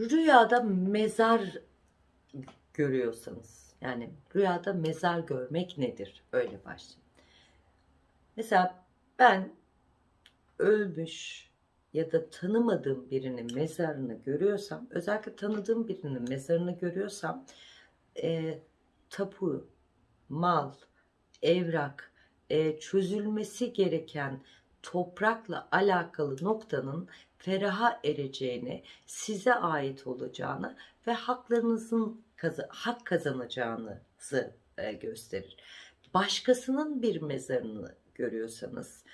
Rüyada mezar görüyorsanız yani rüyada mezar görmek nedir? Öyle başlayayım. Mesela ben ölmüş ya da tanımadığım birinin mezarını görüyorsam, özellikle tanıdığım birinin mezarını görüyorsam, e, tapu, mal, evrak, e, çözülmesi gereken toprakla alakalı noktanın feraha ereceğini, size ait olacağını ve haklarınızın hak kazanacağınızı e, gösterir. Başkasının bir mezarını görüyorsanız,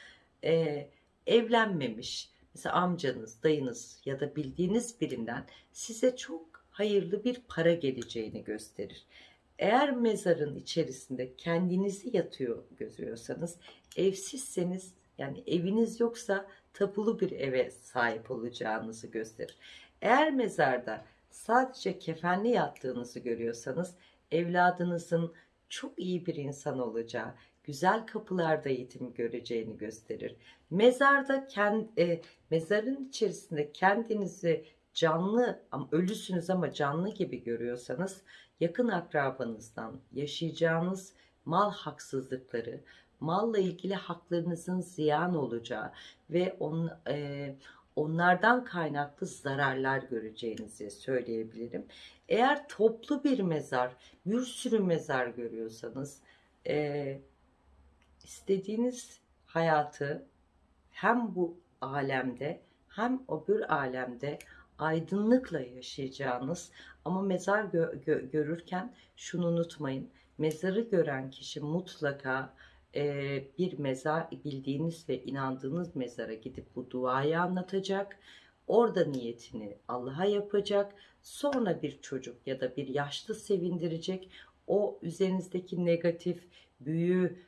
e, evlenmemiş, mesela amcanız, dayınız ya da bildiğiniz birinden size çok hayırlı bir para geleceğini gösterir. Eğer mezarın içerisinde kendinizi yatıyor görüyorsanız, evsizseniz yani eviniz yoksa tapulu bir eve sahip olacağınızı gösterir. Eğer mezarda sadece kefenli yattığınızı görüyorsanız evladınızın çok iyi bir insan olacağı, güzel kapılarda eğitim göreceğini gösterir. Mezarda kend, e, mezarın içerisinde kendinizi canlı ölüsünüz ama canlı gibi görüyorsanız yakın akrabanızdan yaşayacağınız mal haksızlıkları, malla ilgili haklarınızın ziyan olacağı ve on, e, onlardan kaynaklı zararlar göreceğinizi söyleyebilirim. Eğer toplu bir mezar, bir sürü mezar görüyorsanız e, istediğiniz hayatı hem bu alemde hem öbür alemde aydınlıkla yaşayacağınız ama mezar gö- gö- görürken şunu unutmayın. Mezarı gören kişi mutlaka bir mezar bildiğiniz ve inandığınız mezara gidip bu duayı anlatacak. Orada niyetini Allah'a yapacak. Sonra bir çocuk ya da bir yaşlı sevindirecek. O üzerinizdeki negatif, büyü,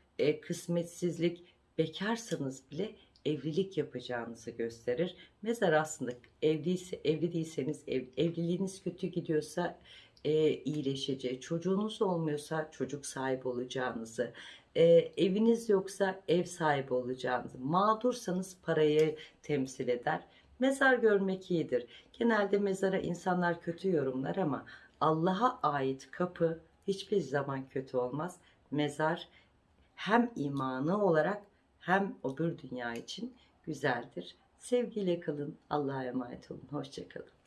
kısmetsizlik, bekarsanız bile evlilik yapacağınızı gösterir. Mezar aslında evliyse, evli değilseniz, ev, evliliğiniz kötü gidiyorsa e, iyileşeceği, çocuğunuz olmuyorsa çocuk sahibi olacağınızı, e, eviniz yoksa ev sahibi olacağınızı, mağdursanız parayı temsil eder. Mezar görmek iyidir. Genelde mezara insanlar kötü yorumlar ama Allah'a ait kapı hiçbir zaman kötü olmaz. Mezar hem imanı olarak hem öbür dünya için güzeldir. Sevgiyle kalın. Allah'a emanet olun. Hoşçakalın.